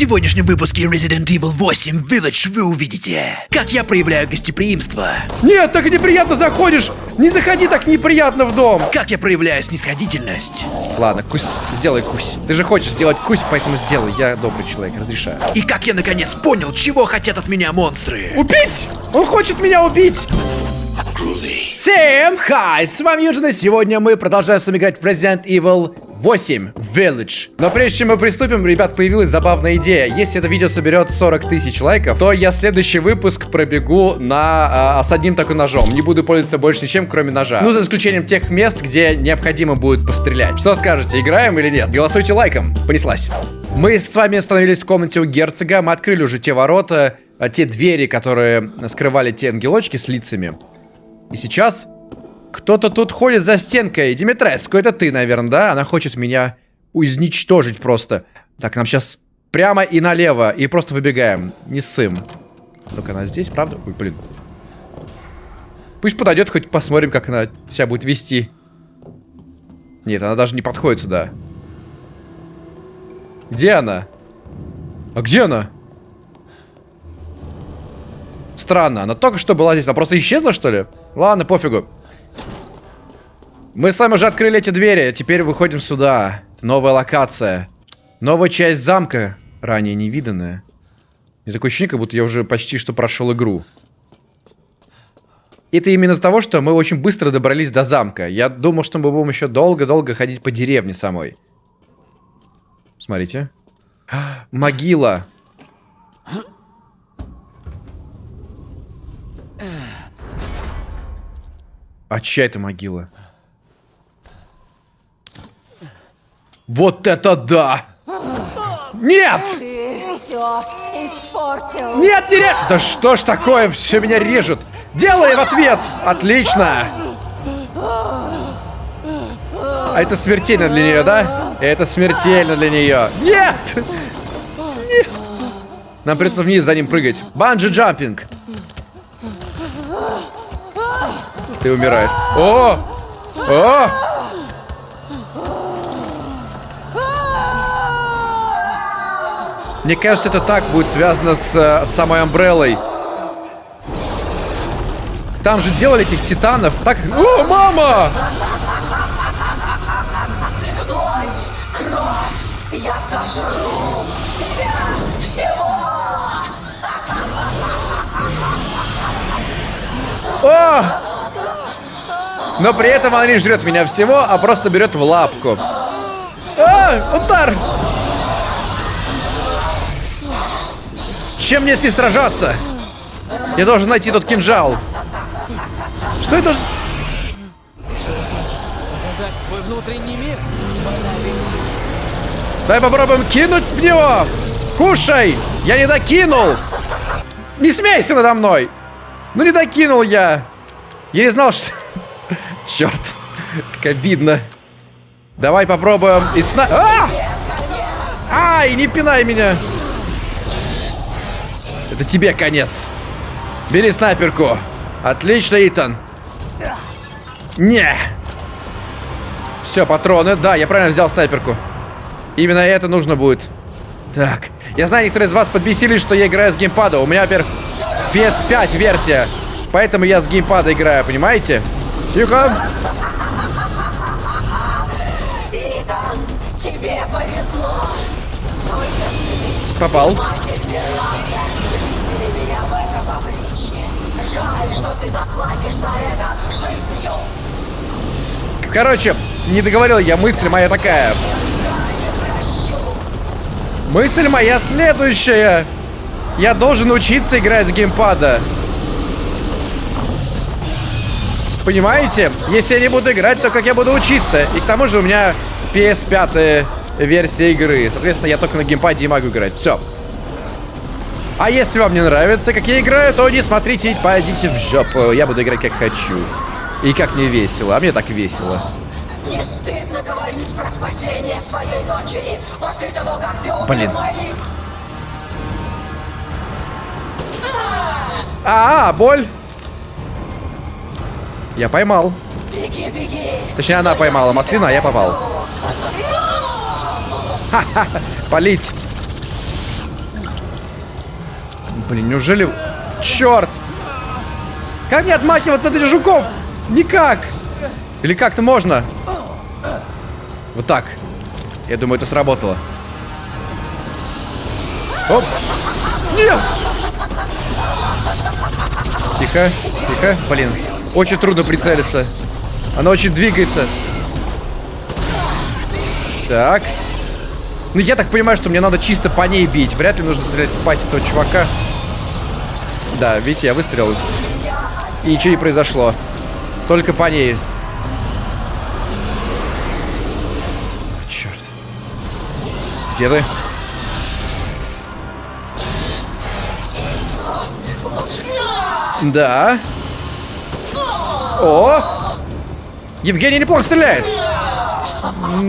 сегодняшнем выпуске Resident Evil 8 Village вы увидите, как я проявляю гостеприимство, Нет, так неприятно заходишь! Не заходи так неприятно в дом! как я проявляю снисходительность Ладно, кусь, сделай кусь. Ты же хочешь сделать кусь, поэтому сделай. Я добрый человек, разрешаю. и как я наконец понял, чего хотят от меня монстры. Убить! Он хочет меня убить! Всем хай! С вами Юджин, и сегодня мы продолжаем с вами играть в Resident Evil 8 Village. Но прежде чем мы приступим, ребят, появилась забавная идея. Если это видео соберет 40 тысяч лайков, то я следующий выпуск пробегу на а, с одним такой ножом. Не буду пользоваться больше ничем, кроме ножа. Ну, за исключением тех мест, где необходимо будет пострелять. Что скажете, играем или нет? Голосуйте лайком. Понеслась. Мы с вами остановились в комнате у герцога. Мы открыли уже те ворота, а, те двери, которые скрывали те ангелочки с лицами. И сейчас кто-то тут ходит за стенкой. Димитреску, это ты, наверное, да? Она хочет меня изничтожить просто. Так, нам сейчас прямо и налево. И просто выбегаем. Не ссым. Только она здесь, правда? Ой, блин. Пусть подойдет, хоть посмотрим, как она себя будет вести. Нет, она даже не подходит сюда. Где она? А где она? Странно, она только что была здесь. Она просто исчезла, что ли? Ладно, пофигу. Мы с вами уже открыли эти двери. Теперь выходим сюда. Новая локация. Новая часть замка. Ранее невиданная. И такое ощущение, как будто я уже почти что прошел игру. Это именно из-за того, что мы очень быстро добрались до замка. Я думал, что мы будем еще долго-долго ходить по деревне самой. Смотрите. Могила. А чья это могила? Вот это да! Нет! Ты все испортил. Нет, не ре... Да что ж такое, все меня режет. Делай в ответ! Отлично! А это смертельно для нее, да? Это смертельно для нее. Нет! Нет! Нам придется вниз за ним прыгать. Банджи-джампинг. Ты умираешь. О! О! Мне кажется, это так будет связано с э, самой Амбреллой. Там же делали этих титанов. Так. О, мама! О! Но при этом она не жрет меня всего, а просто берет в лапку. А, удар! Чем мне с ней сражаться? Я должен найти тот кинжал. Что это? Давай попробуем кинуть в него. Кушай! Я не докинул! Не смейся надо мной! Ну не докинул я! Я не знал, что... Черт, как обидно. Давай попробуем и сна... А! Ай, не пинай меня! Это тебе конец. Бери снайперку. Отлично, Итан. Не. Все, патроны. Да, я правильно взял снайперку. Именно это нужно будет. Так. Я знаю, некоторые из вас подбесились, что я играю с геймпада. У меня, во-первых, PS5 версия. Поэтому я с геймпада играю, понимаете? Тихо. Итан, тебе повезло. Попал меня в этом обличье. Жаль, что ты заплатишь за это жизнью. Короче, не договорил я, мысль моя такая. Мысль моя следующая. Я должен учиться играть с геймпада. Понимаете? Если я не буду играть, то как я буду учиться? И к тому же у меня PS5 версия игры. Соответственно, я только на геймпаде и могу играть. Все. А если вам не нравится, как я играю, то не смотрите и пойдите в жопу. Я буду играть как хочу. И как мне весело. А мне так весело. Не стыдно говорить про спасение своей дочери после того, как ты убил Блин. моих. А, боль. Я поймал. Беги, беги. Точнее, она поймала маслину, а я попал. Ха-ха, полить. Блин, неужели... Черт! Как мне отмахиваться от этих жуков? Никак! Или как-то можно? Вот так. Я думаю, это сработало. Оп! Нет! Тихо, тихо. Блин, очень трудно прицелиться. Она очень двигается. Так. Ну, я так понимаю, что мне надо чисто по ней бить. Вряд ли нужно стрелять в пасть этого чувака. Да, видите, я выстрелил. И ничего не произошло. Только по ней. Черт. Где ты? Да. О! Евгений неплохо стреляет.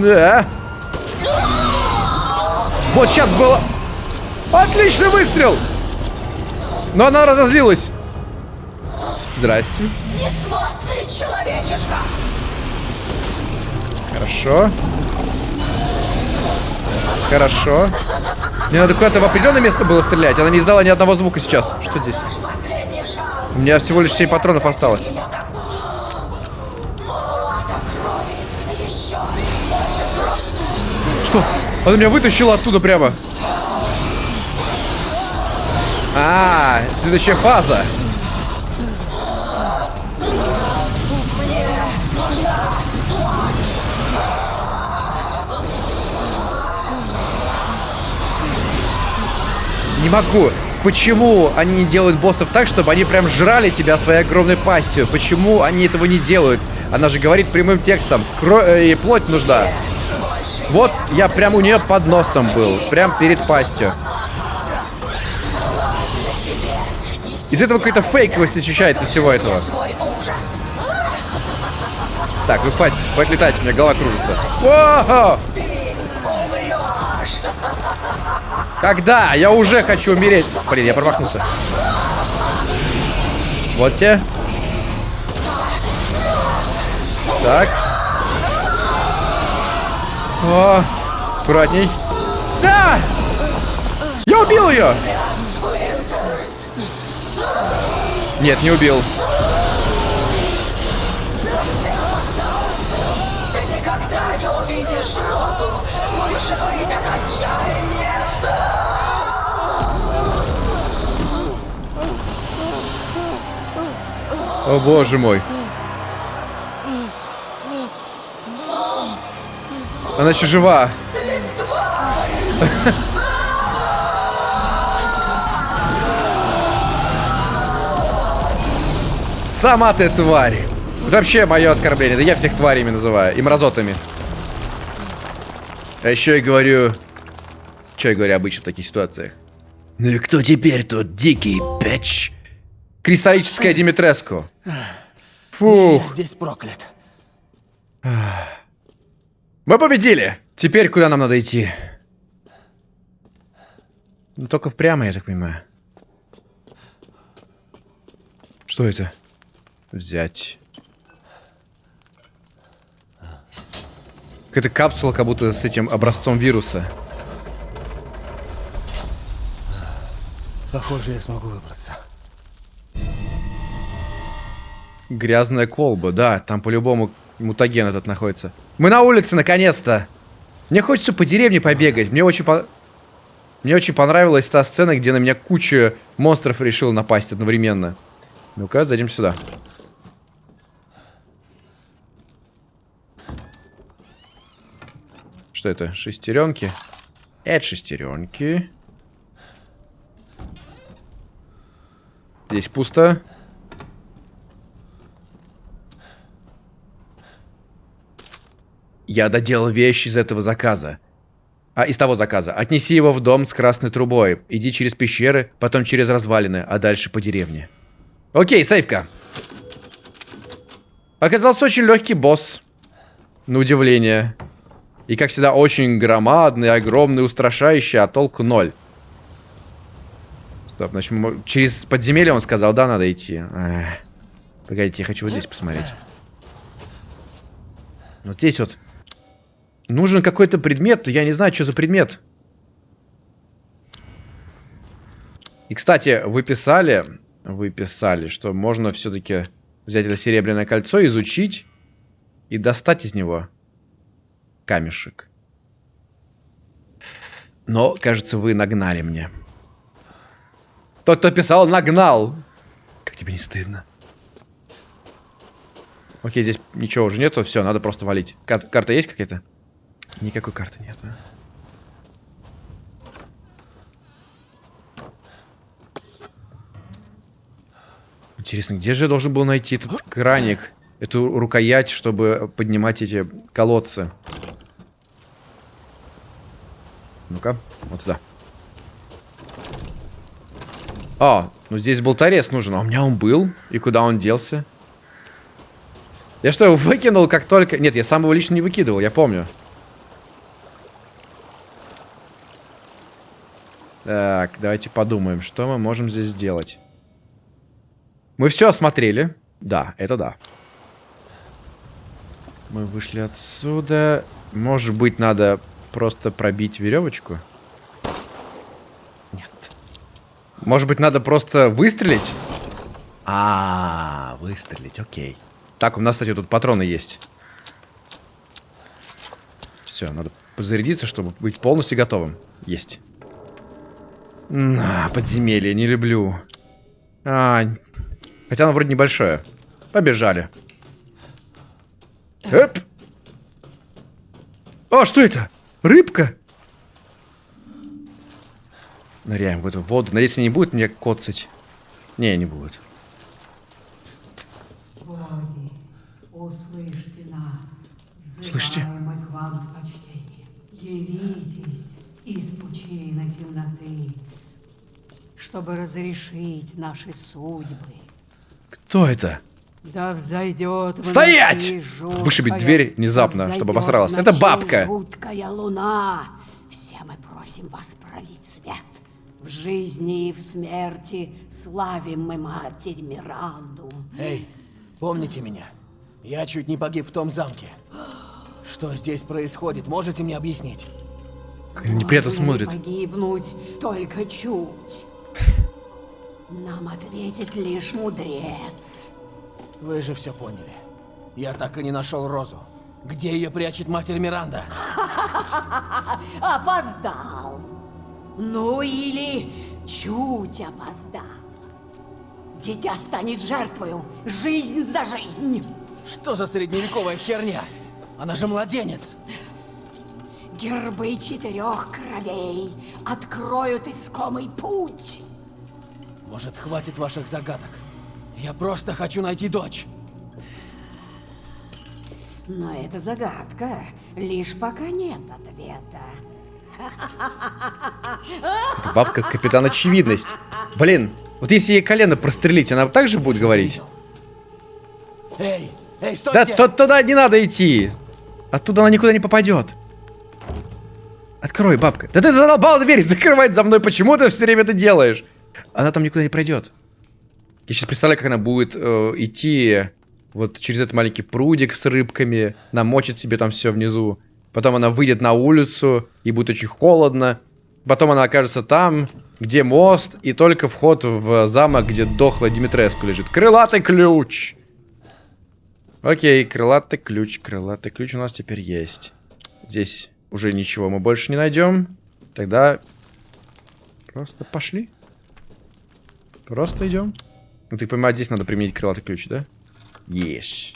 Да. Вот сейчас было... Отличный выстрел! Но она разозлилась. Здрасте. Несносный человечишка! Хорошо. Хорошо. Мне надо куда-то в определенное место было стрелять. Она не издала ни одного звука сейчас. Что здесь? У меня всего лишь 7 патронов осталось. Что? Она меня вытащила оттуда прямо. А, следующая фаза. Не могу. Почему они не делают боссов так, чтобы они прям жрали тебя своей огромной пастью? Почему они этого не делают? Она же говорит прямым текстом. Кро... э, и плоть нужна. Вот я прям у нее под носом был. Прям перед пастью. Из этого какая-то фейковость ощущается всего этого. Так, вы хватит, хватит летать, у меня голова кружится. О! Когда? Я уже хочу умереть. Блин, я промахнулся. Вот те. Так. О, аккуратней. Да! Я убил ее! Нет, не убил. О боже мой. Она еще жива. Сама ты тварь. Вообще мое оскорбление. Да я всех тварями называю. И мразотами. А еще я говорю... Что я говорю обычно в таких ситуациях? Ну и кто теперь тут дикий печ? Кристаллическая Димитреску. Фух. Я здесь проклят. Мы победили! Теперь куда нам надо идти? Ну, только прямо, я так понимаю. Что это? Взять. Какая-то капсула, как будто с этим образцом вируса. Похоже, я смогу выбраться. Грязная колба, да, там по-любому мутаген этот находится. Мы на улице, наконец-то! Мне хочется по деревне побегать. Мне очень по... Мне очень понравилась та сцена, где на меня куча монстров решил напасть одновременно. Ну-ка, зайдем сюда. Что это? Шестеренки? Это шестеренки. Здесь пусто. Я доделал вещь из этого заказа. А, из того заказа. Отнеси его в дом с красной трубой. Иди через пещеры, потом через развалины, а дальше по деревне. Окей, сейфка. Оказался очень легкий босс. На удивление. И, как всегда, очень громадный, огромный, устрашающий, а толку ноль. Стоп, значит, мы- через подземелье он сказал, да, надо идти. Эх. Погодите, я хочу вот здесь посмотреть. Вот здесь вот. Нужен какой-то предмет, я не знаю, что за предмет. И, кстати, вы писали, вы писали, что можно все-таки взять это серебряное кольцо, изучить и достать из него камешек. Но, кажется, вы нагнали мне. Тот, кто писал, нагнал. Как тебе не стыдно? Окей, здесь ничего уже нету. Все, надо просто валить. Кар карта есть какая-то? Никакой карты нету. Интересно, где же я должен был найти этот краник? Эту рукоять, чтобы поднимать эти колодцы. Ну-ка, вот сюда. А, ну здесь болторез нужен. А у меня он был. И куда он делся? Я что, его выкинул как только... Нет, я сам его лично не выкидывал, я помню. Так, давайте подумаем, что мы можем здесь сделать. Мы все осмотрели. Да, это да. Мы вышли отсюда. Может быть, надо просто пробить веревочку? Нет. Может быть, надо просто выстрелить? А, -а, -а выстрелить, окей. Так, у нас, кстати, тут патроны есть. Все, надо позарядиться, чтобы быть полностью готовым. Есть. На, подземелье, не люблю. А, хотя оно вроде небольшое. Побежали. Эп. А, что это? Рыбка? Ныряем в эту воду. Надеюсь, не будет мне коцать. Не, не будет. Боги, услышьте нас. Слышите? Мы к вам с почтением. Явитесь из пучины темноты, чтобы разрешить наши судьбы. Кто это? Да взойдет в Стоять! жуткая- Вышибить дверь внезапно, да чтобы обосралась. Это бабка. жуткая луна. Все мы просим вас пролить свет. В жизни и в смерти славим мы Матерь Миранду. Эй, помните меня? Я чуть не погиб в том замке. Что здесь происходит, можете мне объяснить? Как неприятно смотрит. погибнуть только чуть. Нам ответит лишь мудрец. Вы же все поняли. Я так и не нашел Розу. Где ее прячет матерь Миранда? Опоздал. Ну или чуть опоздал. Дитя станет жертвою. Жизнь за жизнь. Что за средневековая херня? Она же младенец. Гербы четырех кровей откроют искомый путь. Может, хватит ваших загадок? Я просто хочу найти дочь. Но это загадка. Лишь пока нет ответа. Бабка капитан очевидность. Блин, вот если ей колено прострелить, она также будет говорить? Эй, эй, Да стойте! то- туда не надо идти. Оттуда она никуда не попадет. Открой, бабка. Да ты задолбал дверь закрывать за мной. Почему ты все время это делаешь? Она там никуда не пройдет. Я сейчас представляю, как она будет э, идти вот через этот маленький прудик с рыбками, намочит себе там все внизу. Потом она выйдет на улицу, и будет очень холодно. Потом она окажется там, где мост, и только вход в замок, где дохлая Димитреску лежит. Крылатый ключ! Окей, крылатый ключ, крылатый ключ у нас теперь есть. Здесь уже ничего мы больше не найдем. Тогда просто пошли. Просто идем. Ну, ты понимаешь, здесь надо применить крылатый ключ, да? Ешь.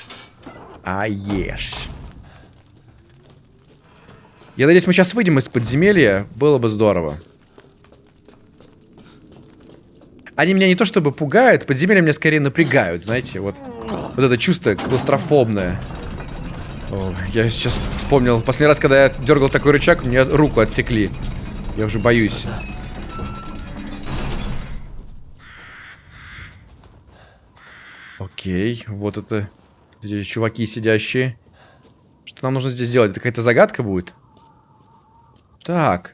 А ешь. Я надеюсь, мы сейчас выйдем из подземелья. Было бы здорово. Они меня не то чтобы пугают, подземелья меня скорее напрягают, знаете, вот. Вот это чувство клаустрофобное. О, я сейчас вспомнил, последний раз, когда я дергал такой рычаг, мне руку отсекли. Я уже боюсь. Окей, вот это чуваки сидящие. Что нам нужно здесь сделать? Это какая-то загадка будет? Так.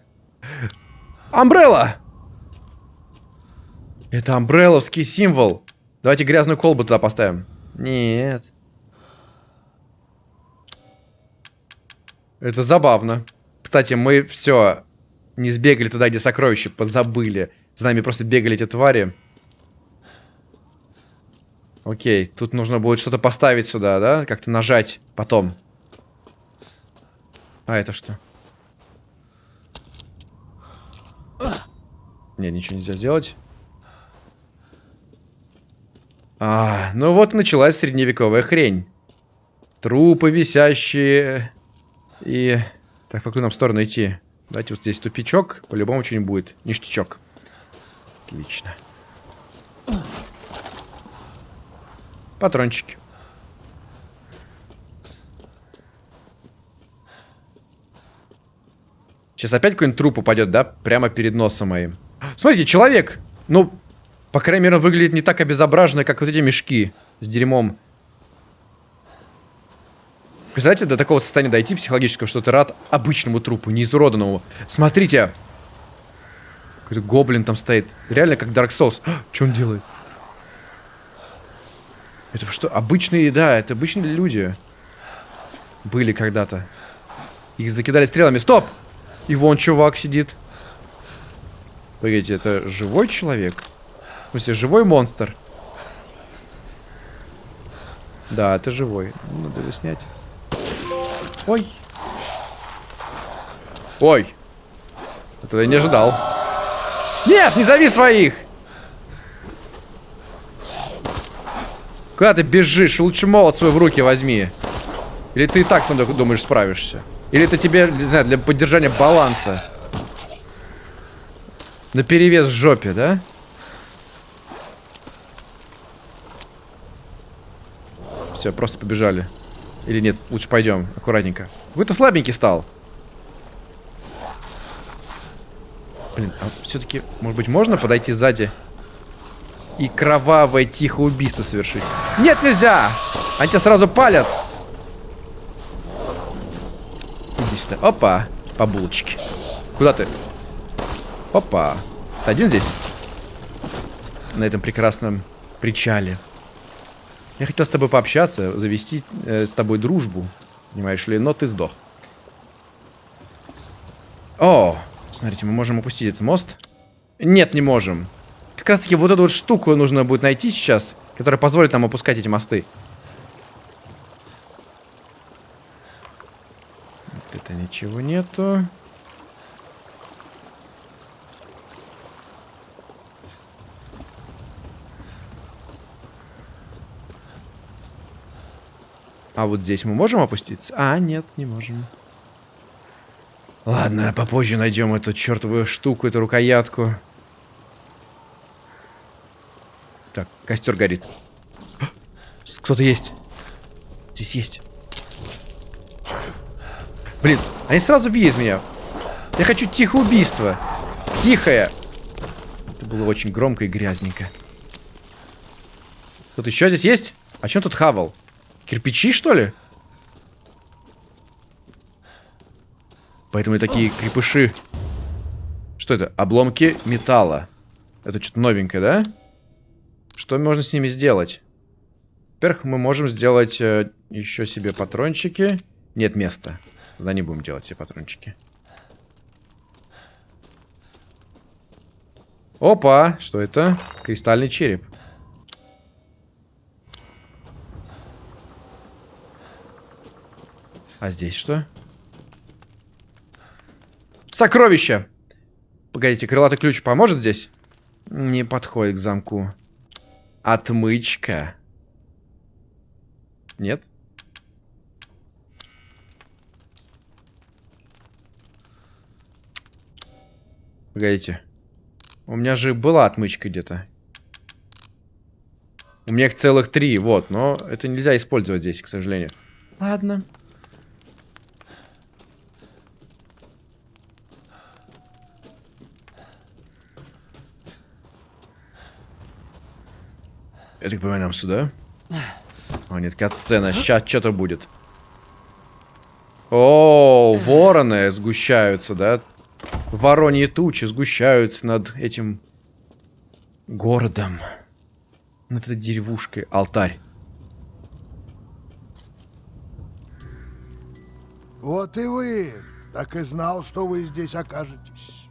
Амбрелла! Это амбрелловский символ. Давайте грязную колбу туда поставим. Нет. Это забавно. Кстати, мы все не сбегали туда, где сокровища, позабыли. За нами просто бегали эти твари. Окей, тут нужно будет что-то поставить сюда, да? Как-то нажать потом. А это что? Не, ничего нельзя сделать. А, ну вот началась средневековая хрень. Трупы висящие. И... Так, в какую нам сторону идти? Давайте вот здесь тупичок. По-любому что-нибудь будет. Ништячок. Отлично. Патрончики. Сейчас опять какой-нибудь труп упадет, да? Прямо перед носом моим. Смотрите, человек! Ну, по крайней мере, он выглядит не так обезображенно, как вот эти мешки с дерьмом. Представляете, до такого состояния дойти психологического, что ты рад обычному трупу, не изуроданному. Смотрите! Какой-то гоблин там стоит. Реально как Dark Souls. А, что он делает? Это что? Обычные, да, это обычные люди. Были когда-то. Их закидали стрелами. Стоп! И вон чувак сидит. Погодите, это живой человек? В смысле, живой монстр? Да, это живой. Ну, надо его снять. Ой. Ой. Этого я не ожидал. Нет, не зови своих! Куда ты бежишь? Лучше молот свой в руки возьми. Или ты и так мной думаешь справишься? Или это тебе, не знаю, для поддержания баланса? На перевес в жопе, да? Все, просто побежали. Или нет, лучше пойдем, аккуратненько. Какой-то слабенький стал. Блин, а все-таки, может быть, можно подойти сзади и кровавое тихое убийство совершить? Нет, нельзя! Они тебя сразу палят. Иди сюда. Опа, по булочке. Куда ты? Опа. Ты один здесь? На этом прекрасном причале. Я хотел с тобой пообщаться, завести э, с тобой дружбу. Понимаешь ли, но ты сдох. О, смотрите, мы можем опустить этот мост. Нет, не можем. Как раз таки вот эту вот штуку нужно будет найти сейчас, которая позволит нам опускать эти мосты. Вот это ничего нету. А вот здесь мы можем опуститься? А, нет, не можем. Ладно, попозже найдем эту чертовую штуку, эту рукоятку. Так, костер горит. Кто-то есть. Здесь есть. Блин, они сразу видят меня. Я хочу тихое убийство. Тихое. Это было очень громко и грязненько. Тут еще здесь есть? А что тут хавал? Кирпичи, что ли? Поэтому и такие крепыши. Что это? Обломки металла. Это что-то новенькое, да? Что можно с ними сделать? Во-первых, мы можем сделать э, еще себе патрончики. Нет места. Тогда не будем делать себе патрончики. Опа! Что это? Кристальный череп. А здесь что? Сокровище! Погодите, крылатый ключ поможет здесь? Не подходит к замку. Отмычка. Нет? Погодите. У меня же была отмычка где-то. У меня их целых три, вот. Но это нельзя использовать здесь, к сожалению. Ладно. Я так понимаю, нам сюда? О, нет, кат-сцена. Сейчас что-то будет. О, вороны сгущаются, да? Вороньи тучи сгущаются над этим городом. Над этой деревушкой. Алтарь. Вот и вы. Так и знал, что вы здесь окажетесь.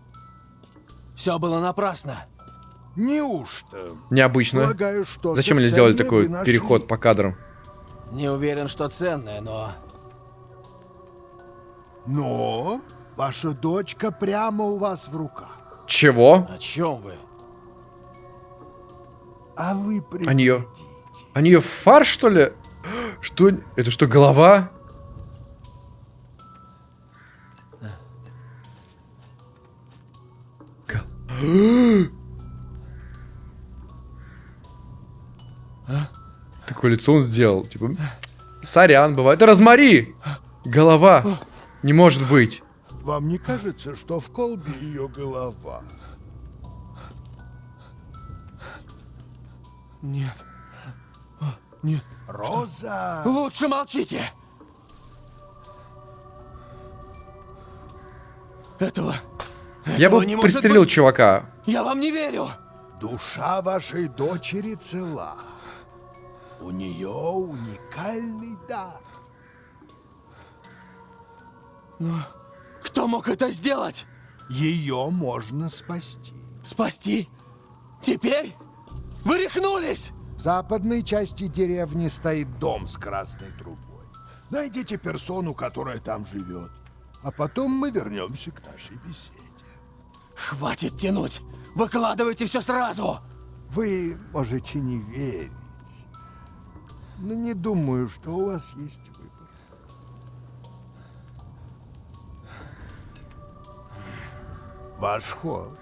Все было напрасно. Неужто? Необычно. Полагаю, что Зачем они сделали такой переход по кадрам? Не уверен, что ценное, но... Но ваша дочка прямо у вас в руках. Чего? О чем вы? А вы Они ее... Они ее в фарш, что ли? Что? Это что, голова? Гол- Такое лицо он сделал. Типа, сорян, бывает. Да размори! Голова. Не может быть. Вам не кажется, что в колбе ее голова? Нет. Нет. Роза! Лучше молчите! Этого... Я этого бы не пристрелил быть. чувака. Я вам не верю! Душа вашей дочери цела. У нее уникальный дар. Кто мог это сделать? Ее можно спасти. Спасти? Теперь? Вы рехнулись! В западной части деревни стоит дом с красной трубой. Найдите персону, которая там живет. А потом мы вернемся к нашей беседе. Хватит тянуть! Выкладывайте все сразу! Вы можете не верить. Но не думаю, что у вас есть выбор. Ваш ход.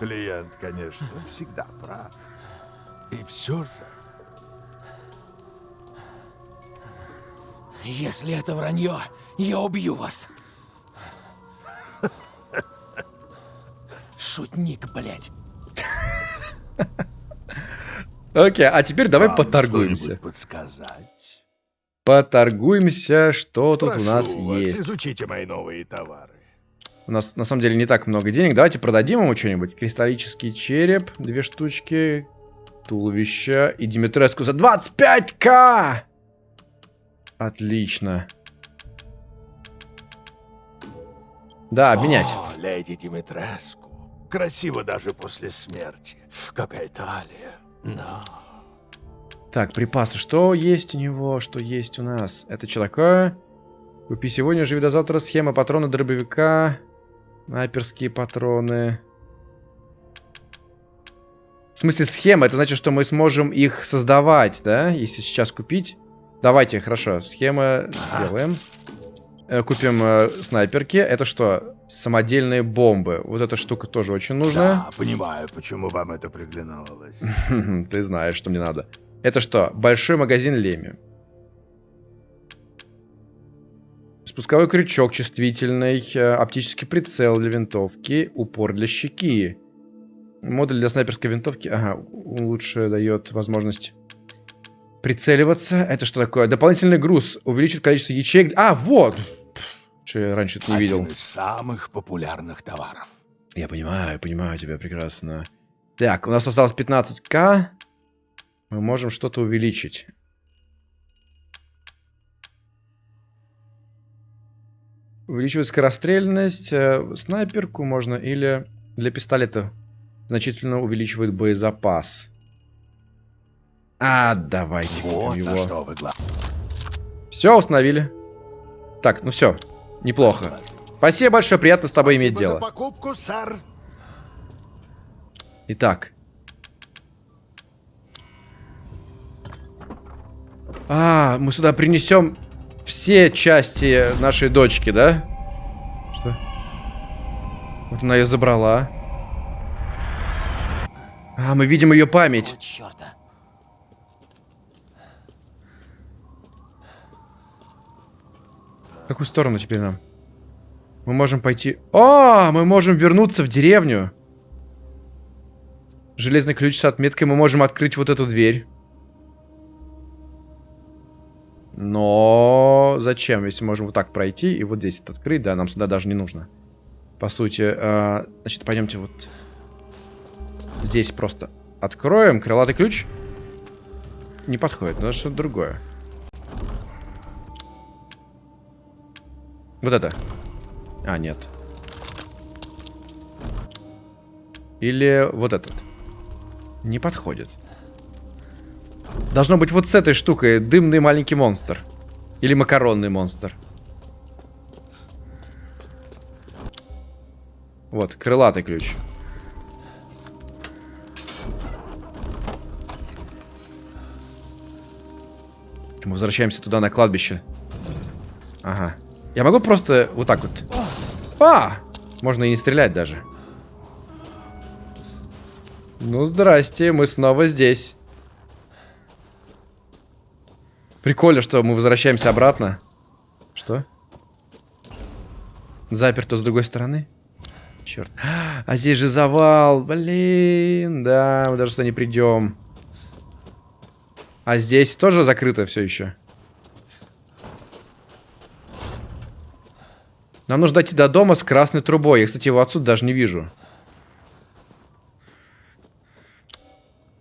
Клиент, конечно, всегда прав. И все же... Если это вранье, я убью вас. Шутник, блядь. Окей, а теперь давай вам поторгуемся. подсказать? Поторгуемся, что тут Прошу у нас вас, есть. изучите мои новые товары. У нас на самом деле не так много денег. Давайте продадим ему что-нибудь. Кристаллический череп, две штучки, туловище и Димитреску за 25к! Отлично. Да, обменять. О, леди Димитреску. Красиво даже после смерти. Какая талия. Да. Так, припасы. Что есть у него? Что есть у нас? Это что такое? Купи сегодня, живи до завтра. Схема патрона дробовика. Снайперские патроны. В смысле схема? Это значит, что мы сможем их создавать, да? Если сейчас купить. Давайте, хорошо. Схема сделаем. Э, Купим э, снайперки. Это что? Самодельные бомбы. Вот эта штука тоже очень нужна. Да, понимаю, почему вам это приглянулось. Ты знаешь, что мне надо. Это что? Большой магазин Леми. Спусковой крючок чувствительный, э, оптический прицел для винтовки, упор для щеки. Модуль для снайперской винтовки. Ага, лучше дает возможность прицеливаться. Это что такое? Дополнительный груз увеличит количество ячеек. А, вот! Что я раньше это не видел. Один из самых популярных товаров. Я понимаю, понимаю тебя прекрасно. Так, у нас осталось 15к. Мы можем что-то увеличить. Увеличивать скорострельность, э, снайперку можно или для пистолета значительно увеличивает боезапас. А, давайте Вот его. что вы Все, установили. Так, ну все, неплохо. Спасибо большое, приятно с тобой иметь Спасибо дело. за покупку, сэр. Итак. А, мы сюда принесем все части нашей дочки, да? Что? Вот она ее забрала. А, мы видим ее память. Черта. Какую сторону теперь нам? Мы можем пойти... О, мы можем вернуться в деревню. Железный ключ с отметкой. Мы можем открыть вот эту дверь. Но зачем, если можем вот так пройти и вот здесь это открыть? Да, нам сюда даже не нужно. По сути, э, значит, пойдемте вот здесь просто откроем. Крылатый ключ не подходит, надо что-то другое. Вот это. А, нет. Или вот этот? Не подходит. Должно быть вот с этой штукой. Дымный маленький монстр. Или макаронный монстр. Вот, крылатый ключ. Мы возвращаемся туда, на кладбище. Ага. Я могу просто вот так вот... А! Можно и не стрелять даже. Ну, здрасте, мы снова здесь. Прикольно, что мы возвращаемся обратно. Что? Заперто с другой стороны? Черт. А здесь же завал. Блин, да, мы даже сюда не придем. А здесь тоже закрыто все еще. Нам нужно дойти до дома с красной трубой. Я, кстати, его отсюда даже не вижу.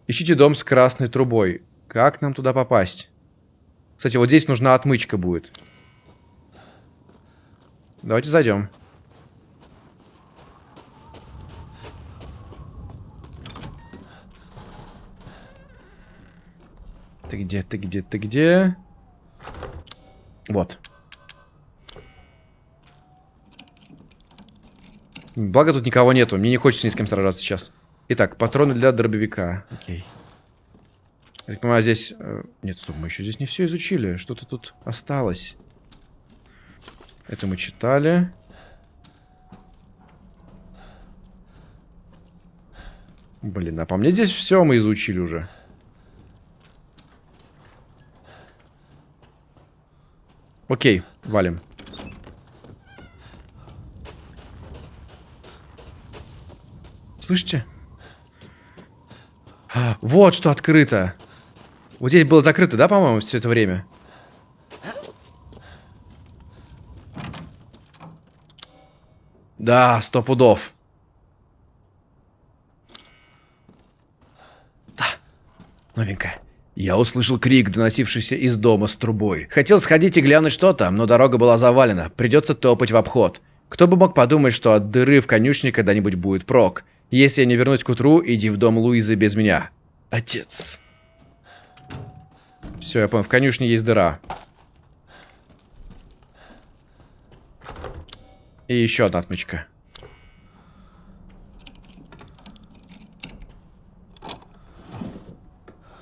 Ищите дом с красной трубой. Как нам туда попасть? Кстати, вот здесь нужна отмычка будет. Давайте зайдем. Ты где, ты где, ты где? Вот. Благо тут никого нету. Мне не хочется ни с кем сражаться сейчас. Итак, патроны для дробовика. Окей. Я так понимаю, здесь... Э, нет, стоп, мы еще здесь не все изучили. Что-то тут осталось. Это мы читали. Блин, а по мне здесь все мы изучили уже. Окей, валим. Слышите? А, вот что открыто. Вот здесь было закрыто, да, по-моему, все это время? Да, сто пудов. Да, новенькая. Я услышал крик, доносившийся из дома с трубой. Хотел сходить и глянуть, что там, но дорога была завалена. Придется топать в обход. Кто бы мог подумать, что от дыры в конюшне когда-нибудь будет прок. Если я не вернусь к утру, иди в дом Луизы без меня. Отец. Все, я понял, в конюшне есть дыра. И еще одна отмычка.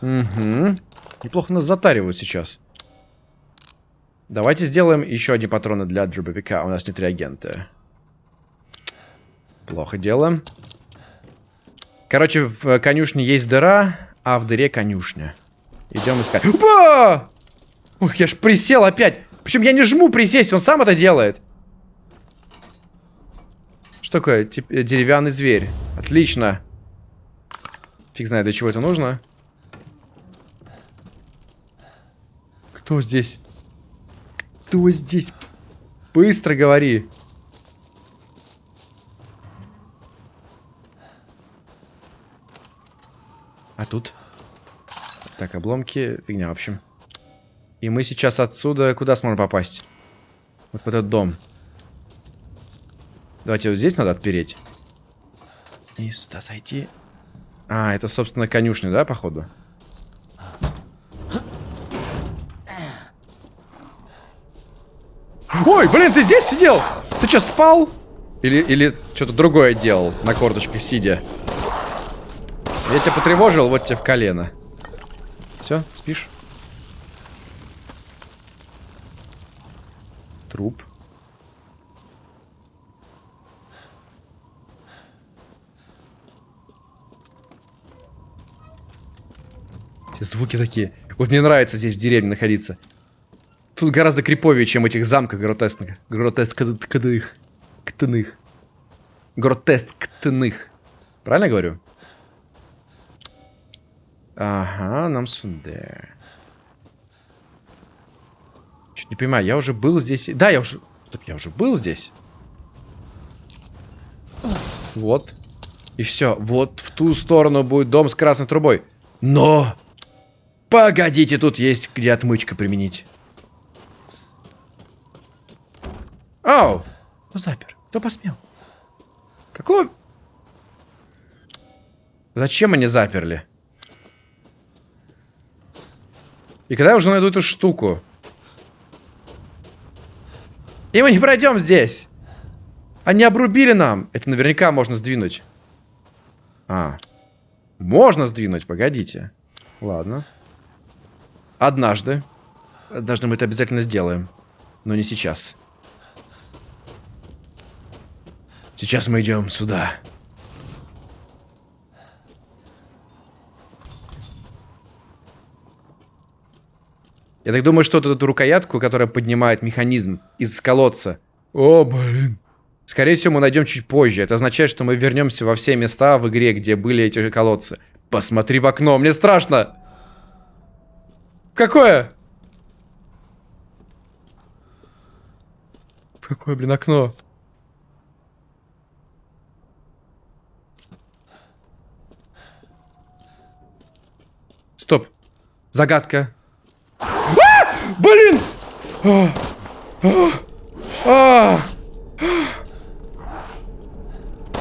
Угу. Неплохо нас затаривают сейчас. Давайте сделаем еще одни патроны для дробовика. У нас нет реагента. Плохо дело. Короче, в конюшне есть дыра, а в дыре конюшня. Идем искать. Опа! Ух, я ж присел опять. Причем я не жму присесть, он сам это делает. Что такое? Тип деревянный зверь. Отлично. Фиг знает, для чего это нужно. Кто здесь? Кто здесь? Быстро говори. А тут? Так, обломки. Фигня, в общем. И мы сейчас отсюда куда сможем попасть? Вот в этот дом. Давайте вот здесь надо отпереть. И сюда зайти. А, это, собственно, конюшня, да, походу? Ой, блин, ты здесь сидел? Ты что, спал? Или, или что-то другое делал на корточках сидя? Я тебя потревожил, вот тебе в колено. Все, спишь? Труп. Эти звуки такие. Вот мне нравится здесь в деревне находиться. Тут гораздо криповее, чем этих замках гротескных. Гротескных. Ктных. Гротесктных. Правильно говорю? Ага, нам сюда. Чуть не понимаю, я уже был здесь. Да, я уже... Стоп, я уже был здесь. Вот. И все. Вот в ту сторону будет дом с красной трубой. Но... Погодите, тут есть где отмычка применить. Ау! Кто запер? Кто посмел? Какого... Зачем они заперли? И когда я уже найду эту штуку? И мы не пройдем здесь. Они обрубили нам. Это наверняка можно сдвинуть. А. Можно сдвинуть, погодите. Ладно. Однажды. Однажды мы это обязательно сделаем. Но не сейчас. Сейчас мы идем сюда. Я так думаю, что вот эту рукоятку, которая поднимает механизм из колодца. О, блин. Скорее всего, мы найдем чуть позже. Это означает, что мы вернемся во все места в игре, где были эти колодцы. Посмотри в окно, мне страшно. Какое? Какое, блин, окно? Стоп. Загадка. А! Блин! А! А! А!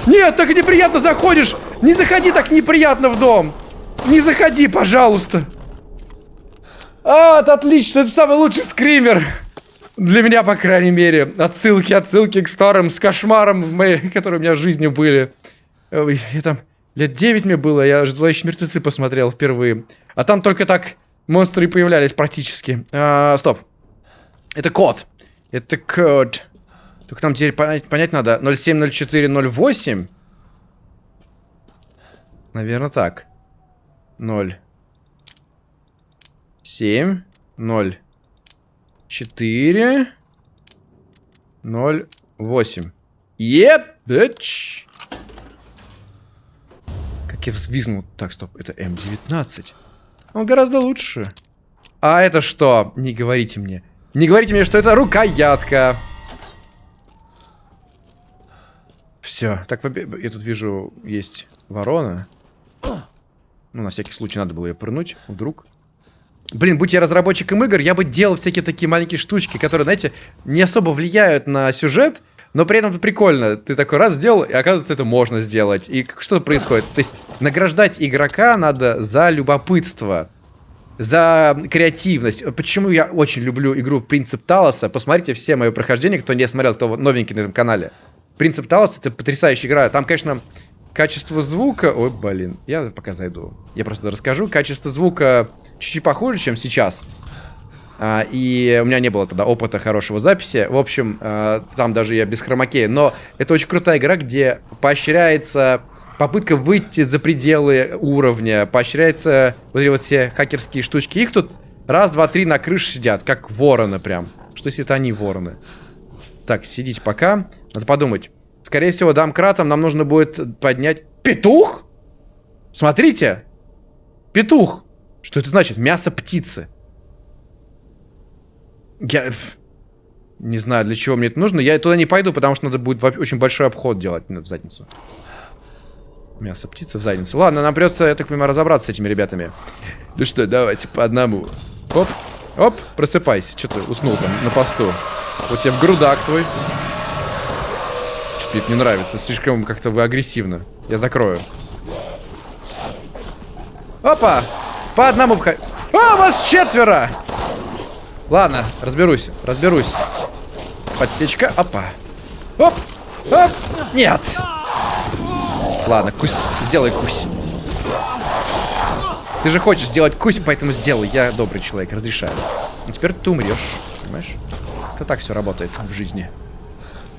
Нет, так неприятно заходишь. Не заходи так неприятно в дом. Не заходи, пожалуйста. А, это отлично. Это самый лучший скример. Для меня, по крайней мере. Отсылки, отсылки к старым, с кошмаром, в моей, которые у меня в жизни были. Я там лет 9 мне было, я «Зловещие мертвецы» посмотрел впервые. А там только так монстры появлялись практически. А, стоп. Это код. Это код. Только нам теперь понять, понять надо. 070408. Наверное, так. 0. 7. 0. 4. 0. 8. Еп, bitch. Как я взвизнул. Так, стоп. Это М19. Он гораздо лучше. А это что? Не говорите мне. Не говорите мне, что это рукоятка. Все. Так, я тут вижу, есть ворона. Ну, на всякий случай надо было ее пырнуть. Вдруг. Блин, будь я разработчиком игр, я бы делал всякие такие маленькие штучки, которые, знаете, не особо влияют на сюжет, но при этом это прикольно. Ты такой раз сделал, и оказывается, это можно сделать. И что происходит? То есть, награждать игрока надо за любопытство за креативность. Почему я очень люблю игру Принцип Талоса. Посмотрите все мои прохождения, кто не смотрел, кто новенький на этом канале. Принцип Талос это потрясающая игра. Там, конечно, качество звука... Ой, блин, я пока зайду. Я просто расскажу. Качество звука чуть-чуть похуже, чем сейчас. А, и у меня не было тогда опыта хорошего записи. В общем, а, там даже я без хромакея. Но это очень крутая игра, где поощряется попытка выйти за пределы уровня. Поощряется вот эти вот все хакерские штучки. Их тут раз, два, три на крыше сидят, как вороны прям. Что если это они вороны? Так, сидите пока. Надо подумать. Скорее всего, домкратом нам нужно будет поднять... Петух? Смотрите! Петух! Что это значит? Мясо птицы. Я... Не знаю, для чего мне это нужно. Я туда не пойду, потому что надо будет очень большой обход делать в задницу. Мясо птицы в задницу. Ладно, нам придется, я так понимаю, разобраться с этими ребятами. Ну что, давайте по одному. Оп, оп, просыпайся. Что ты уснул там на посту? Вот тебе в грудак твой. Что-то мне не нравится. Слишком как-то вы агрессивно. Я закрою. Опа! По одному входить. А, вас четверо! Ладно, разберусь, разберусь. Подсечка, опа. Оп, оп, нет. Ладно, кусь, сделай кусь. Ты же хочешь сделать кусь, поэтому сделай. Я добрый человек, разрешаю. И теперь ты умрешь, понимаешь? Это так все работает в жизни.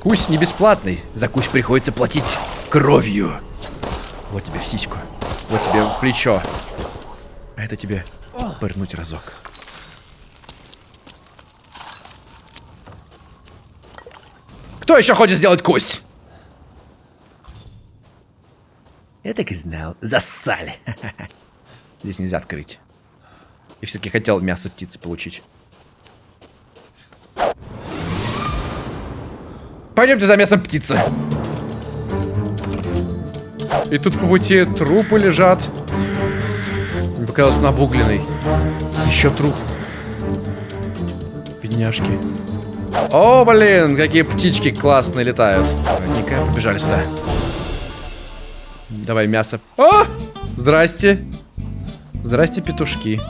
Кусь не бесплатный. За кусь приходится платить кровью. Вот тебе в сиську. Вот тебе в плечо. А это тебе пырнуть разок. Кто еще хочет сделать кусь? Я так и знал. Зассали. Здесь нельзя открыть. И все-таки хотел мясо птицы получить. Пойдемте за мясом птицы. И тут по пути трупы лежат. Мне показалось, он обугленный. Еще труп. Бедняжки. О, блин, какие птички классные летают. Ладненько, побежали сюда. Давай мясо. О! Здрасте. Здрасте, петушки.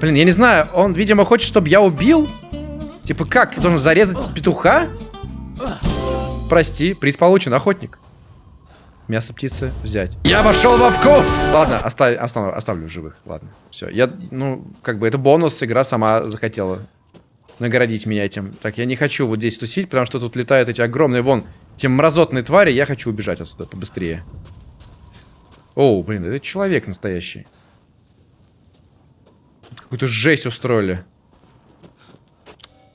Блин, я не знаю, он, видимо, хочет, чтобы я убил? Типа как? Должен зарезать петуха? Прости, приз получен, охотник. Мясо птицы взять. Я вошел во вкус! Ладно, оставь, оставлю, оставлю живых. Ладно, все. Я, ну, как бы это бонус, игра сама захотела наградить меня этим. Так, я не хочу вот здесь тусить, потому что тут летают эти огромные, вон, те мразотные твари. Я хочу убежать отсюда побыстрее. О, блин, это человек настоящий. Какую-то жесть устроили.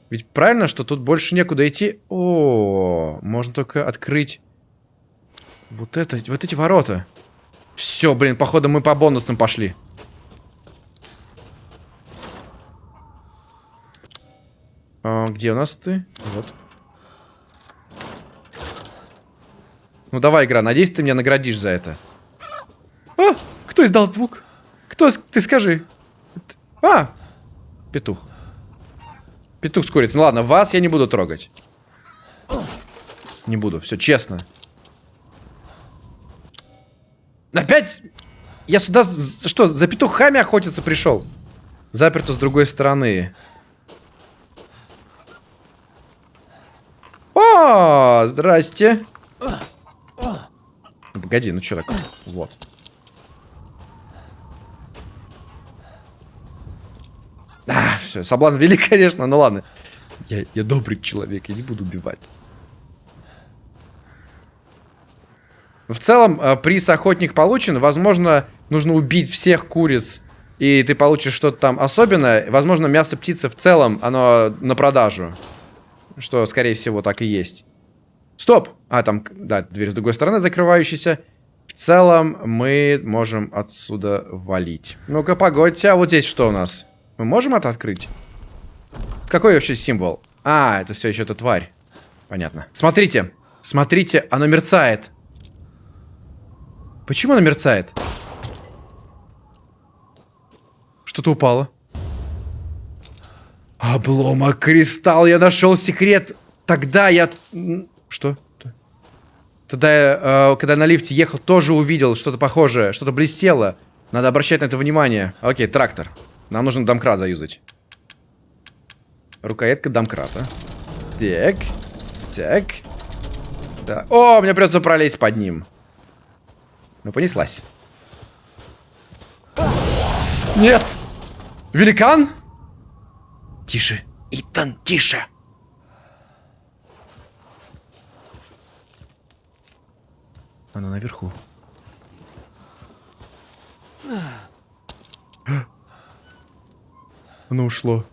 Ведь правильно, что тут больше некуда идти? О, можно только открыть вот это, вот эти ворота. Все, блин, походу мы по бонусам пошли. А, где у нас ты? Вот. Ну давай, игра, надеюсь, ты меня наградишь за это. А, кто издал звук? Кто, ты скажи. А, петух. Петух с курицей. Ну ладно, вас я не буду трогать. Не буду, все честно. Опять? Я сюда, что, за петухами охотиться пришел? Заперто с другой стороны. Здрасте. Погоди, ну что такое? Вот. А, все, соблазн велик, конечно, ну ладно. Я, я добрый человек, я не буду убивать. В целом, э, приз охотник получен. Возможно, нужно убить всех куриц, и ты получишь что-то там особенное. Возможно, мясо птицы в целом, оно на продажу. Что, скорее всего, так и есть. Стоп! А, там, да, дверь с другой стороны закрывающаяся. В целом, мы можем отсюда валить. Ну-ка, погодьте, а вот здесь что у нас? Мы можем это открыть? Какой вообще символ? А, это все еще эта тварь. Понятно. Смотрите, смотрите, оно мерцает. Почему оно мерцает? Что-то упало. Обломок кристалл, я нашел секрет. Тогда я... Что? Тогда я, э, когда на лифте ехал, тоже увидел что-то похожее, что-то блестело. Надо обращать на это внимание. Окей, трактор. Нам нужно домкрат заюзать. Рукоятка домкрата. Так. Так. Да. О, мне придется пролезть под ним. Ну, понеслась. Нет! Великан? Тише. Итан, тише. Она наверху. Оно ушло.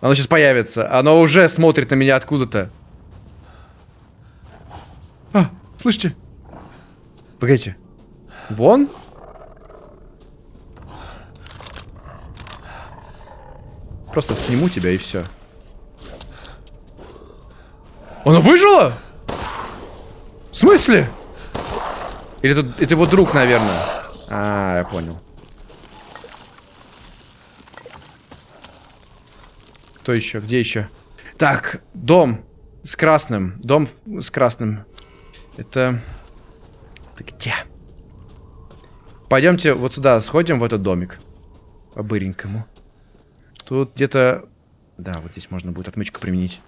Оно сейчас появится. Оно уже смотрит на меня откуда-то. А, слышите? Погодите. Вон? Просто сниму тебя и все. Оно выжило? В смысле? Или это, это его друг, наверное? А, я понял. Кто еще? Где еще? Так, дом с красным. Дом с красным. Это... Это где? Пойдемте вот сюда сходим, в этот домик. По-быренькому. Тут где-то... Да, вот здесь можно будет отмычку применить.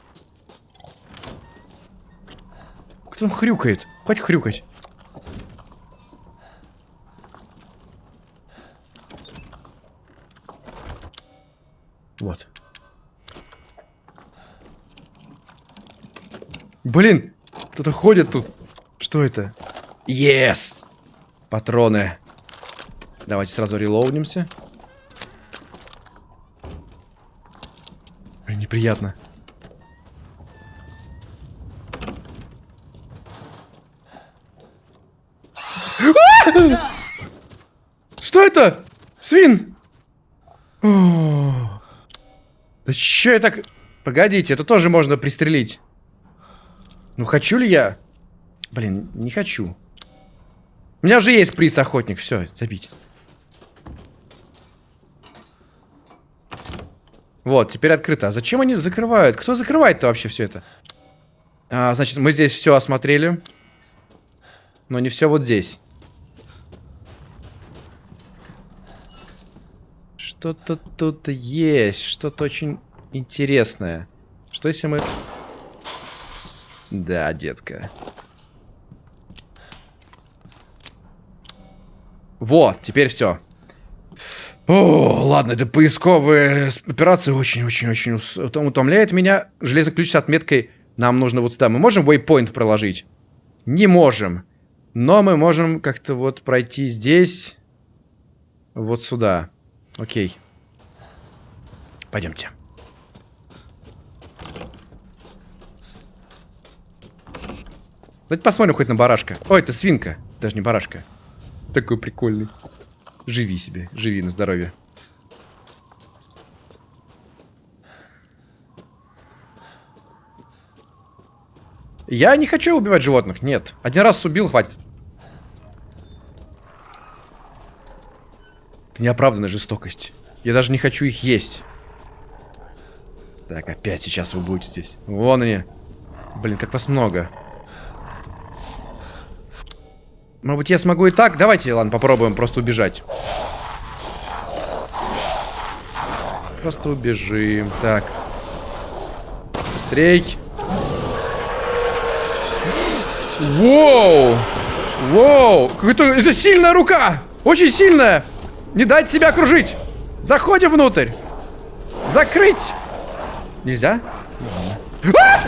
Кто там хрюкает? Хватит хрюкать. Вот. Блин, кто-то ходит тут. Что это? Yes! Патроны. Давайте сразу релоудимся. Неприятно. Что это? Свин! Да че я так... Погодите, это тоже можно пристрелить. Ну, хочу ли я? Блин, не хочу. У меня уже есть приз охотник. Все, забить. Вот, теперь открыто. А зачем они закрывают? Кто закрывает-то вообще все это? А, значит, мы здесь все осмотрели. но не все вот здесь. Что-то тут есть, что-то очень интересное. Что если мы... Да, детка. Вот, теперь все. О, ладно, это поисковые операции очень-очень-очень утомляет меня. Железный ключ с отметкой нам нужно вот сюда. Мы можем waypoint проложить? Не можем. Но мы можем как-то вот пройти здесь. Вот сюда. Окей. Пойдемте. Давайте посмотрим хоть на барашка. Ой, это свинка. Даже не барашка. Такой прикольный. Живи себе. Живи на здоровье. Я не хочу убивать животных, нет. Один раз убил, хватит. Это неоправданная жестокость. Я даже не хочу их есть. Так, опять сейчас вы будете здесь. Вон они. Блин, как вас много. Может быть, я смогу и так? Давайте, ладно, попробуем просто убежать. Просто убежим. Так. Быстрей. Воу! Воу! Это, это сильная рука! Очень сильная! Не дать себя окружить! Заходим внутрь! Закрыть! Нельзя? А!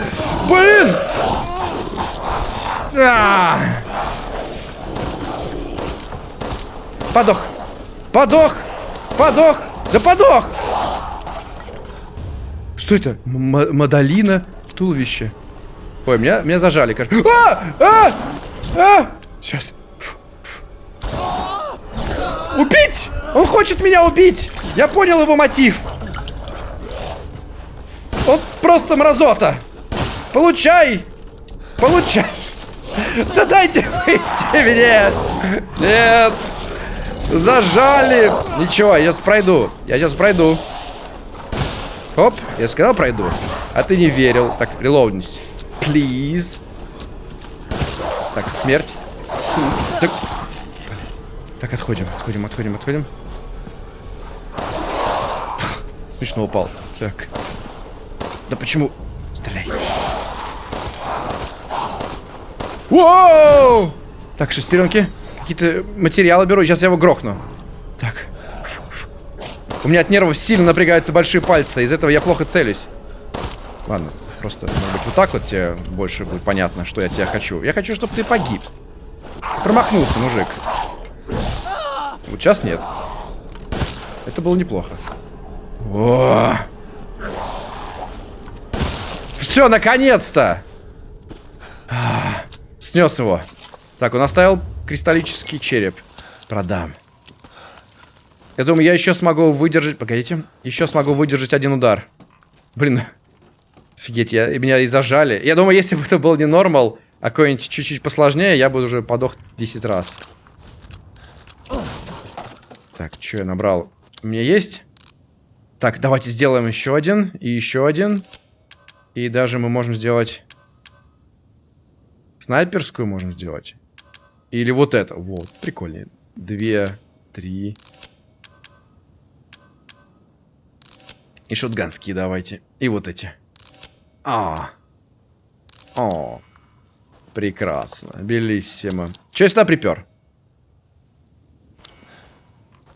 Блин! А! Подох! Подох! Подох! Да подох! Что это? М Мадалина? Туловище. Ой, меня, меня зажали, кажется. А! А! А! Сейчас. Убить! Он хочет меня убить! Я понял его мотив. Он просто мразота. Получай! Получай! Да дайте выйти мне! Нет! Зажали! Ничего, я сейчас пройду. Я сейчас пройду. Оп, я сказал пройду. А ты не верил. Так, релоуднись. Please. Так, смерть. Так. так, отходим, отходим, отходим, отходим. Смешно упал. Так. Да почему? Стреляй. Воу! Так, шестеренки. Какие-то материалы беру. Сейчас я его грохну. Так. У меня от нервов сильно напрягаются большие пальцы. Из этого я плохо целюсь. Ладно. Просто, может быть, вот так вот тебе больше будет понятно, что я тебя хочу. Я хочу, чтобы ты погиб. Промахнулся, мужик. Вот сейчас нет. Это было неплохо. О! Все, наконец-то! Снес его. Так, он оставил кристаллический череп. Продам. Я думаю, я еще смогу выдержать... Погодите. Еще смогу выдержать один удар. Блин, Офигеть, я, меня и зажали. Я думаю, если бы это был не нормал, а какой-нибудь чуть-чуть посложнее, я бы уже подох 10 раз. Так, что я набрал? У меня есть? Так, давайте сделаем еще один. И еще один. И даже мы можем сделать... Снайперскую можем сделать. Или вот это. Вот, прикольнее. Две, три. И шотганские давайте. И вот эти. А. О. Прекрасно. Белиссимо. Че сюда припер?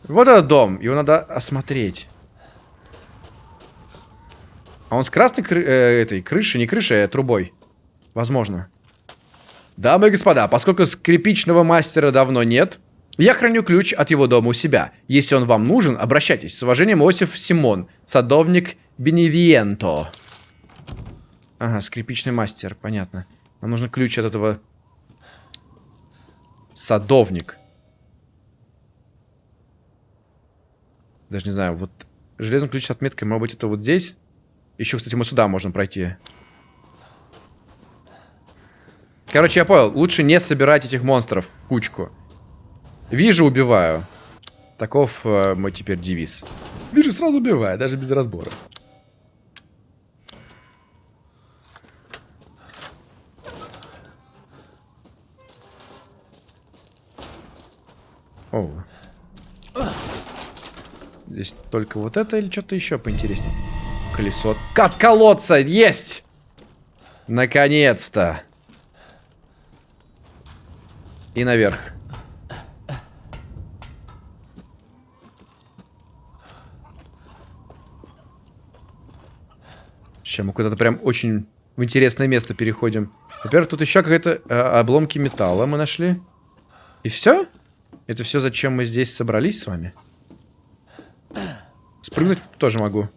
Вот этот дом. Его надо осмотреть. А он с красной кры э, этой крышей, не крышей, а трубой. Возможно. Дамы и господа, поскольку скрипичного мастера давно нет, я храню ключ от его дома у себя. Если он вам нужен, обращайтесь. С уважением, Осиф Симон, садовник Беневиенто. Ага, скрипичный мастер, понятно. Нам нужен ключ от этого... Садовник. Даже не знаю, вот железный ключ с отметкой, может быть, это вот здесь? Еще, кстати, мы сюда можем пройти. Короче, я понял. Лучше не собирать этих монстров кучку. Вижу, убиваю. Таков э, мой теперь девиз. Вижу, сразу убиваю, даже без разбора. О. Здесь только вот это или что-то еще поинтереснее? Колесо. Как колодца! Есть! Наконец-то! И наверх. Сейчас мы куда-то прям очень в интересное место переходим. Во-первых, тут еще какие-то э, обломки металла мы нашли. И все? Это все, зачем мы здесь собрались с вами? Спрыгнуть тоже могу.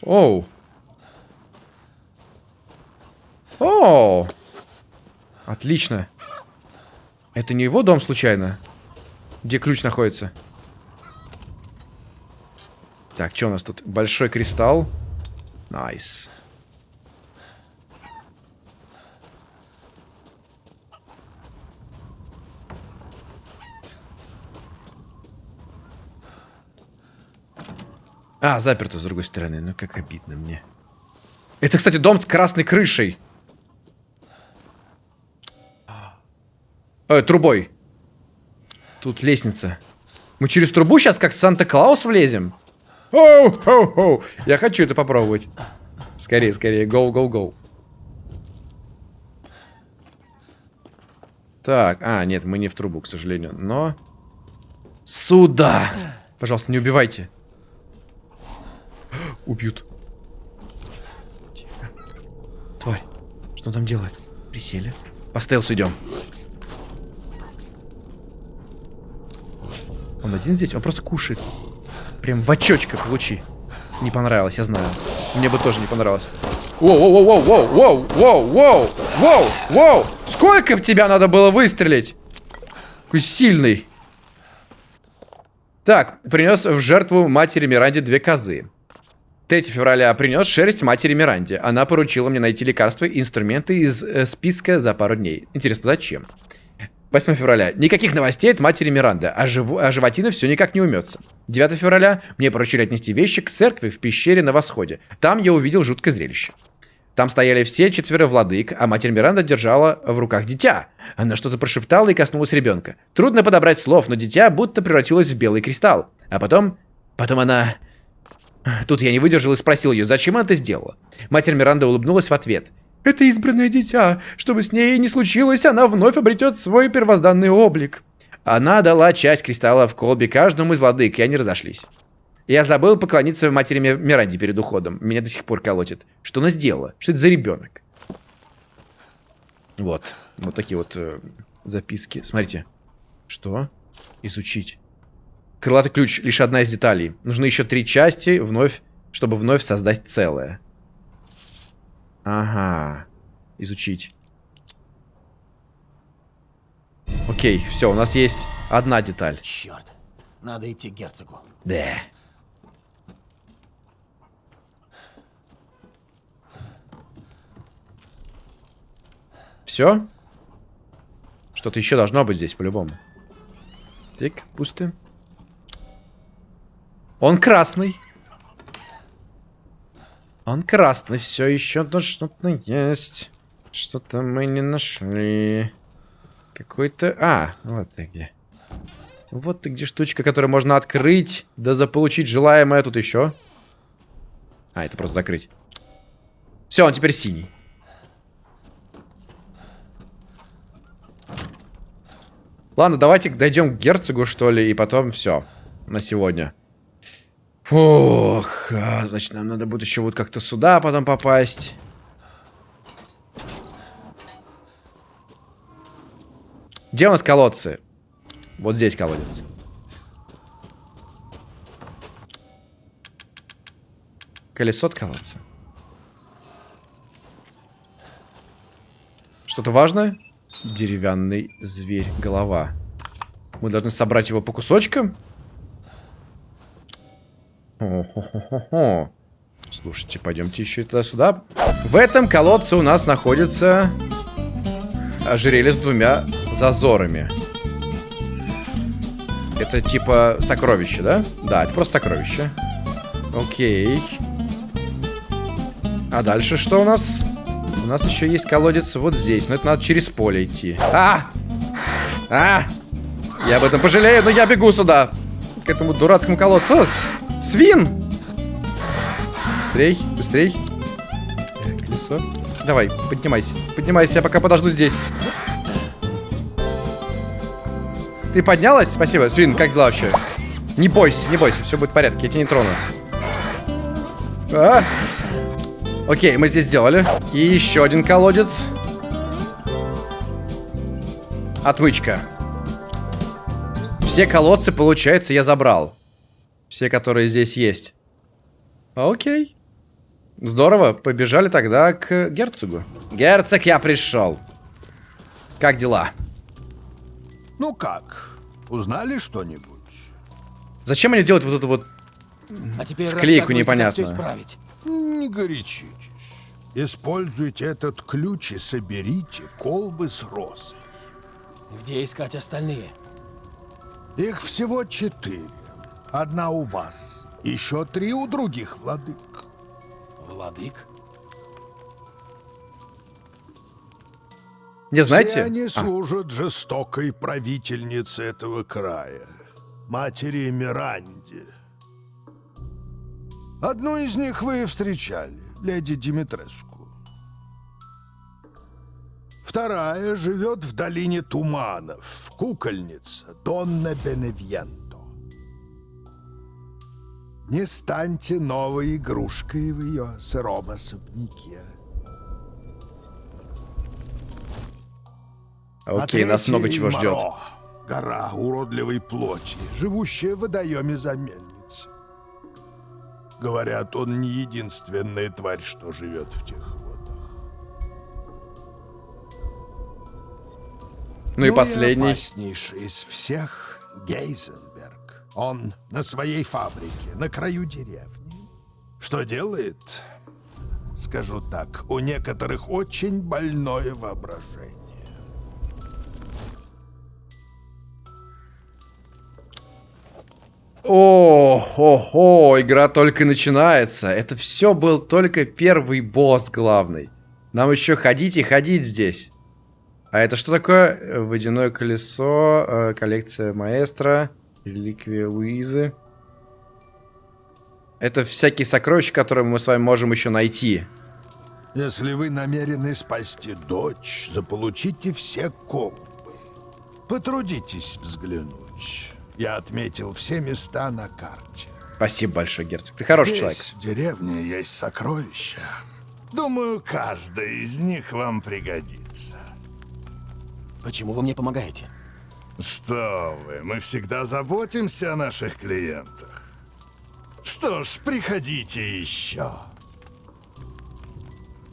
Оу. Оу. Отлично. Это не его дом случайно? Где ключ находится? Так, что у нас тут? Большой кристалл. Nice. А, заперто с другой стороны. Ну, как обидно мне. Это, кстати, дом с красной крышей. Э, трубой. Тут лестница. Мы через трубу сейчас как Санта-Клаус влезем? Оу, оу, оу. Я хочу это попробовать. Скорее, скорее. Go. Так, а, нет, мы не в трубу, к сожалению. Но... Сюда! Пожалуйста, не убивайте. Убьют. Тварь. Что он там делает? Присели. По стелсу идем. Он один здесь? Он просто кушает. Прям в очочках лучи. Не понравилось, я знаю. Мне бы тоже не понравилось. Воу, воу, воу, воу, воу, воу, воу, воу, воу. Сколько в тебя надо было выстрелить? Какой сильный. Так, принес в жертву матери Миранде две козы. 3 февраля принес шерсть матери Миранде. Она поручила мне найти лекарства и инструменты из э, списка за пару дней. Интересно, зачем? 8 февраля. Никаких новостей от матери Миранды, а, жив... а животина все никак не умется. 9 февраля. Мне поручили отнести вещи к церкви в пещере на восходе. Там я увидел жуткое зрелище. Там стояли все четверо владык, а матерь Миранда держала в руках дитя. Она что-то прошептала и коснулась ребенка. Трудно подобрать слов, но дитя будто превратилось в белый кристалл. А потом... Потом она... Тут я не выдержал и спросил ее, зачем она это сделала. Матерь Миранда улыбнулась в ответ. «Это избранное дитя. Чтобы с ней не случилось, она вновь обретет свой первозданный облик». Она дала часть кристалла в колбе каждому из владык, и они разошлись. Я забыл поклониться матери Миранде перед уходом. Меня до сих пор колотит. Что она сделала? Что это за ребенок? Вот. Вот такие вот э, записки. Смотрите. Что? Изучить. Крылатый ключ лишь одна из деталей. Нужны еще три части, вновь, чтобы вновь создать целое. Ага. Изучить. Окей, все, у нас есть одна деталь. Черт. Надо идти к герцогу. Да. Все? Что-то еще должно быть здесь, по-любому. Так, пусто. Он красный. Он красный. Все еще тут что-то есть. Что-то мы не нашли. Какой-то... А, вот ты где. Вот ты где штучка, которую можно открыть, да заполучить желаемое тут еще. А, это просто закрыть. Все, он теперь синий. Ладно, давайте дойдем к герцогу, что ли, и потом все. На сегодня. Ох, а, значит, нам надо будет еще вот как-то сюда потом попасть. Где у нас колодцы? Вот здесь колодец. Колесо от колодца. Что-то важное? Деревянный зверь, голова. Мы должны собрать его по кусочкам? О-хо-хо-хо. Слушайте, пойдемте еще туда-сюда. В этом колодце у нас находится ожерелье с двумя зазорами. Это типа сокровище, да? Да, это просто сокровище. Окей. А дальше что у нас? У нас еще есть колодец вот здесь. Но это надо через поле идти. А! А! Я об этом пожалею, но я бегу сюда. К этому дурацкому колодцу. Свин! Быстрей, быстрей. Колесо. Давай, поднимайся. Поднимайся, я пока подожду здесь. Ты поднялась? Спасибо. Свин, как дела вообще? Не бойся, не бойся, все будет в порядке, я тебя не трону. А! Окей, мы здесь сделали. И еще один колодец. Отмычка. Все колодцы, получается, я забрал. Все, которые здесь есть. Окей. Здорово, побежали тогда к герцогу. Герцог, я пришел. Как дела? Ну как, узнали что-нибудь? Зачем они делают вот эту вот... А теперь Склейку непонятную. исправить. Не горячитесь. Используйте этот ключ и соберите колбы с розой. Где искать остальные? Их всего четыре. Одна у вас. Еще три у других владык. Владык? Не знаете? Все они А, служат жестокой правительнице этого края, матери Миранде. Одну из них вы встречали, леди Димитреску. Вторая живет в долине туманов, кукольница Донна Беневьенто. Не станьте новой игрушкой в ее сыром особняке. Окей, нас много чего ждет. Гора уродливой плоти, живущая в водоеме за мельницей. Говорят, он не единственная тварь, что живет в тех водах. Ну и Ну последний. опаснейший из всех — Гейзенберг. Он на своей фабрике, на краю деревни. Что делает? Скажу так, у некоторых очень больное воображение. О, хо, хо, игра только начинается. Это все был только первый босс главный. Нам еще ходить и ходить здесь. А это что такое? Водяное колесо, э, коллекция маэстро, реликвия Луизы. Это всякие сокровища, которые мы с вами можем еще найти. Если вы намерены спасти дочь, заполучите все колбы. Потрудитесь взглянуть. Я отметил все места на карте. Спасибо большое, герцог. Ты хороший Здесь, человек. в деревне есть сокровища. Думаю, каждая из них вам пригодится. Почему вы мне помогаете? Что вы, мы всегда заботимся о наших клиентах. Что ж, приходите еще.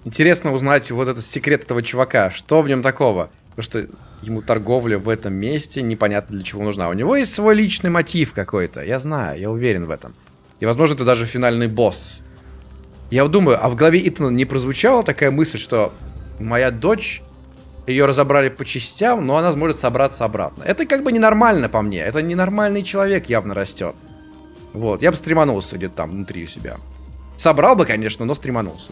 Интересно узнать вот этот секрет этого чувака. Что в нем такого? Потому что ему торговля в этом месте непонятно для чего нужна. У него есть свой личный мотив какой-то. Я знаю, я уверен в этом. И, возможно, это даже финальный босс. Я думаю, а в голове Итана не прозвучала такая мысль, что моя дочь, ее разобрали по частям, но она сможет собраться обратно. Это как бы ненормально по мне. Это ненормальный человек явно растет. Вот, я бы стреманулся где-то там внутри у себя. Собрал бы, конечно, но стреманулся.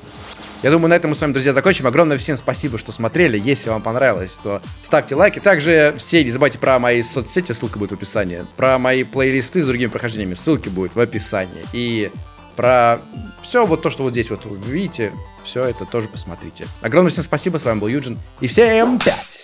Я думаю, на этом мы с вами, друзья, закончим. Огромное всем спасибо, что смотрели. Если вам понравилось, то ставьте лайки. Также все не забывайте про мои соцсети, ссылка будет в описании. Про мои плейлисты с другими прохождениями, ссылки будут в описании. И про все вот то, что вот здесь вот вы видите, все это тоже посмотрите. Огромное всем спасибо, с вами был Юджин. И всем пять!